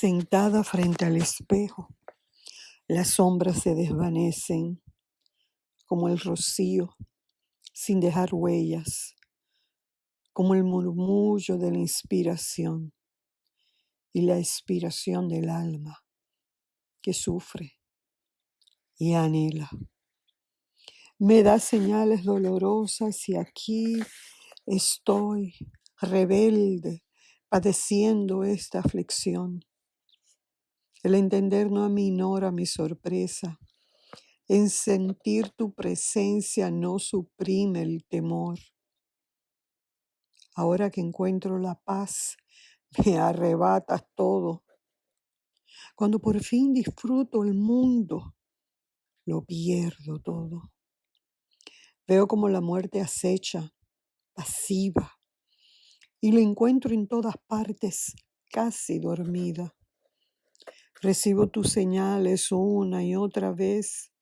Sentada frente al espejo, las sombras se desvanecen como el rocío sin dejar huellas, como el murmullo de la inspiración y la expiración del alma que sufre y anhela. Me da señales dolorosas y aquí estoy rebelde padeciendo esta aflicción. El entender no aminora mi sorpresa. En sentir tu presencia no suprime el temor. Ahora que encuentro la paz, me arrebatas todo. Cuando por fin disfruto el mundo, lo pierdo todo. Veo como la muerte acecha, pasiva, y lo encuentro en todas partes, casi dormida. Recibo tus señales una y otra vez.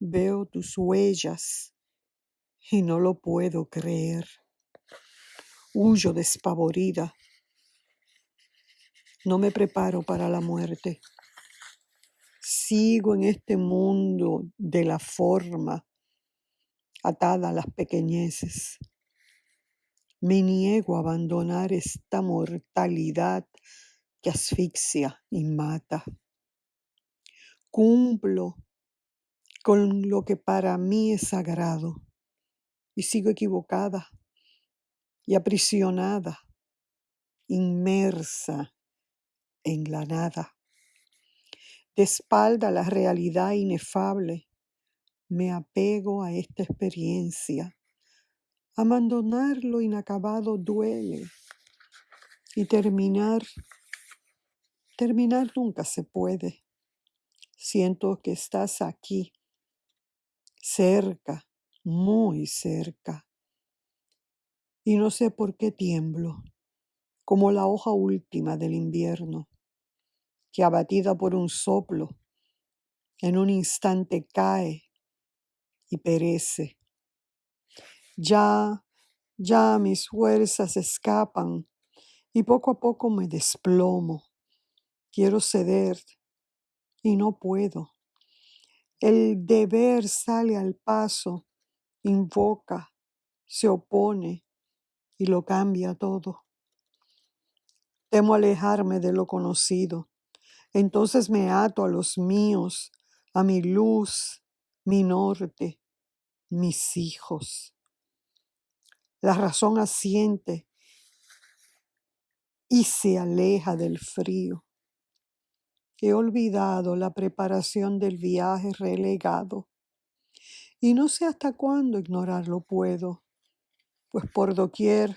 Veo tus huellas y no lo puedo creer. Huyo despavorida. No me preparo para la muerte. Sigo en este mundo de la forma, atada a las pequeñeces. Me niego a abandonar esta mortalidad que asfixia y mata. Cumplo con lo que para mí es sagrado y sigo equivocada y aprisionada, inmersa en la nada. De espalda la realidad inefable, me apego a esta experiencia. Abandonar lo inacabado duele y terminar Terminar nunca se puede. Siento que estás aquí, cerca, muy cerca. Y no sé por qué tiemblo, como la hoja última del invierno, que abatida por un soplo, en un instante cae y perece. Ya, ya mis fuerzas escapan y poco a poco me desplomo Quiero ceder y no puedo. El deber sale al paso, invoca, se opone y lo cambia todo. Temo alejarme de lo conocido. Entonces me ato a los míos, a mi luz, mi norte, mis hijos. La razón asiente y se aleja del frío. He olvidado la preparación del viaje relegado y no sé hasta cuándo ignorarlo puedo, pues por doquier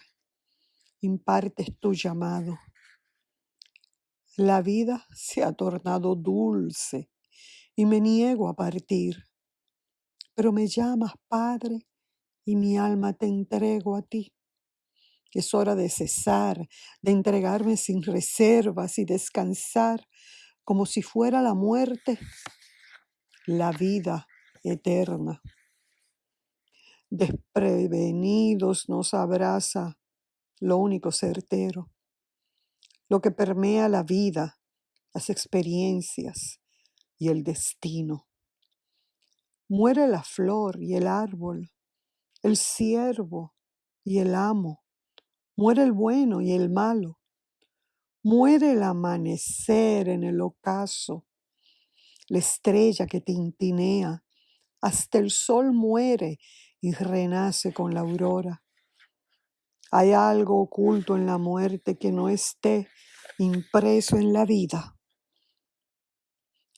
impartes tu llamado. La vida se ha tornado dulce y me niego a partir, pero me llamas Padre y mi alma te entrego a ti. Es hora de cesar, de entregarme sin reservas y descansar como si fuera la muerte, la vida eterna. Desprevenidos nos abraza lo único certero, lo que permea la vida, las experiencias y el destino. Muere la flor y el árbol, el siervo y el amo, muere el bueno y el malo, Muere el amanecer en el ocaso, la estrella que tintinea, hasta el sol muere y renace con la aurora. Hay algo oculto en la muerte que no esté impreso en la vida.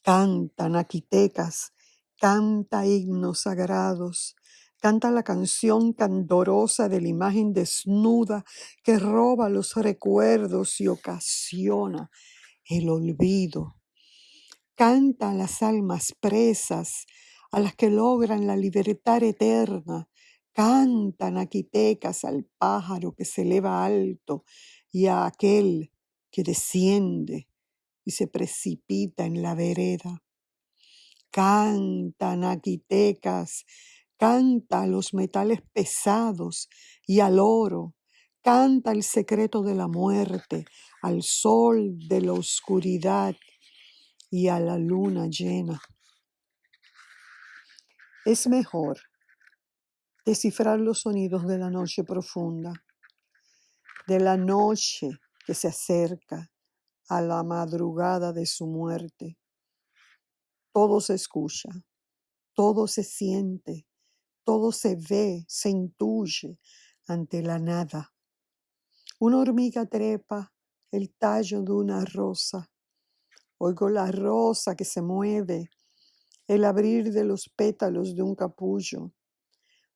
Cantan aquitecas, canta himnos sagrados, Canta la canción candorosa de la imagen desnuda que roba los recuerdos y ocasiona el olvido. Canta a las almas presas, a las que logran la libertad eterna. Cantan aquitecas al pájaro que se eleva alto y a aquel que desciende y se precipita en la vereda. Cantan aquitecas Canta a los metales pesados y al oro. Canta el secreto de la muerte al sol de la oscuridad y a la luna llena. Es mejor descifrar los sonidos de la noche profunda, de la noche que se acerca a la madrugada de su muerte. Todo se escucha, todo se siente, todo se ve, se intuye ante la nada. Una hormiga trepa el tallo de una rosa. Oigo la rosa que se mueve, el abrir de los pétalos de un capullo.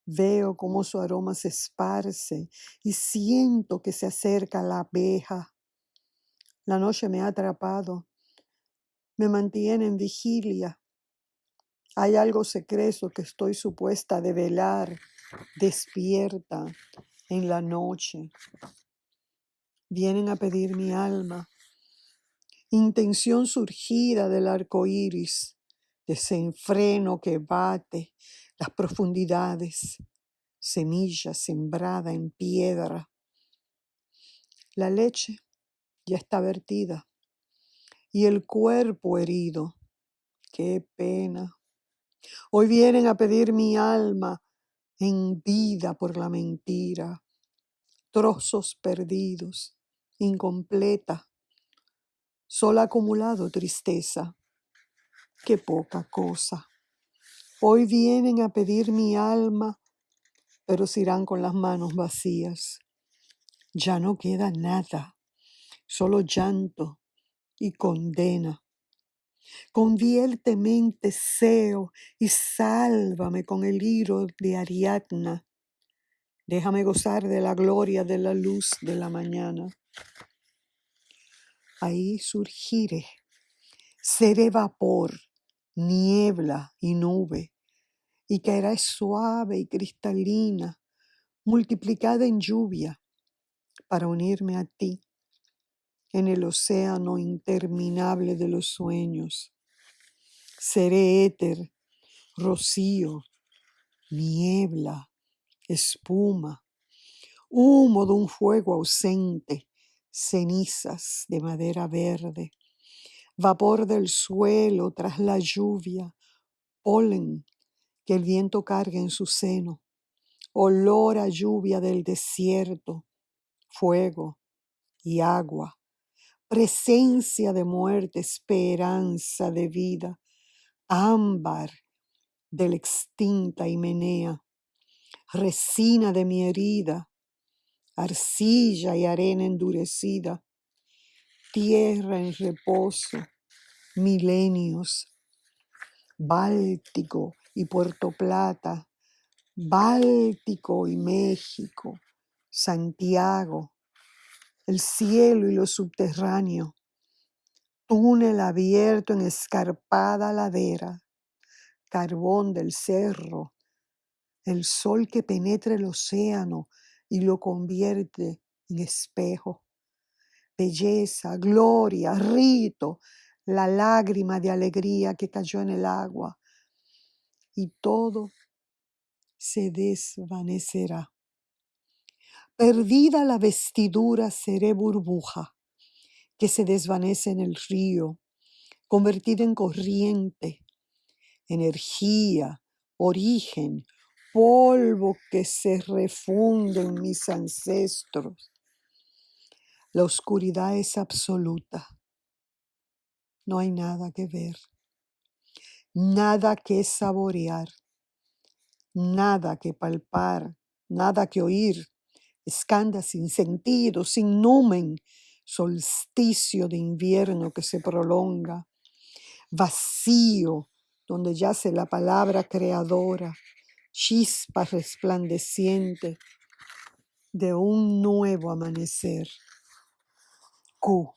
Veo cómo su aroma se esparce y siento que se acerca la abeja. La noche me ha atrapado, me mantiene en vigilia. Hay algo secreto que estoy supuesta a develar, despierta en la noche. Vienen a pedir mi alma, intención surgida del arco iris, desenfreno que bate las profundidades, semilla sembrada en piedra. La leche ya está vertida y el cuerpo herido. Qué pena. Hoy vienen a pedir mi alma en vida por la mentira, trozos perdidos, incompleta, solo acumulado tristeza. Qué poca cosa. Hoy vienen a pedir mi alma, pero se irán con las manos vacías. Ya no queda nada, solo llanto y condena. Conviérteme en Teseo y sálvame con el hilo de Ariadna. Déjame gozar de la gloria de la luz de la mañana. Ahí surgiré, seré vapor, niebla y nube, y caerá suave y cristalina, multiplicada en lluvia, para unirme a ti en el océano interminable de los sueños. Seré éter, rocío, niebla, espuma, humo de un fuego ausente, cenizas de madera verde, vapor del suelo tras la lluvia, polen que el viento carga en su seno, olor a lluvia del desierto, fuego y agua, presencia de muerte, esperanza de vida, ámbar de la extinta himenea, resina de mi herida, arcilla y arena endurecida, tierra en reposo, milenios, Báltico y Puerto Plata, Báltico y México, Santiago, el cielo y lo subterráneo, túnel abierto en escarpada ladera, carbón del cerro, el sol que penetra el océano y lo convierte en espejo, belleza, gloria, rito, la lágrima de alegría que cayó en el agua, y todo se desvanecerá. Perdida la vestidura seré burbuja que se desvanece en el río, convertida en corriente, energía, origen, polvo que se refunde en mis ancestros. La oscuridad es absoluta. No hay nada que ver, nada que saborear, nada que palpar, nada que oír, escanda sin sentido, sin numen, solsticio de invierno que se prolonga, vacío donde yace la palabra creadora, chispa resplandeciente de un nuevo amanecer. Q.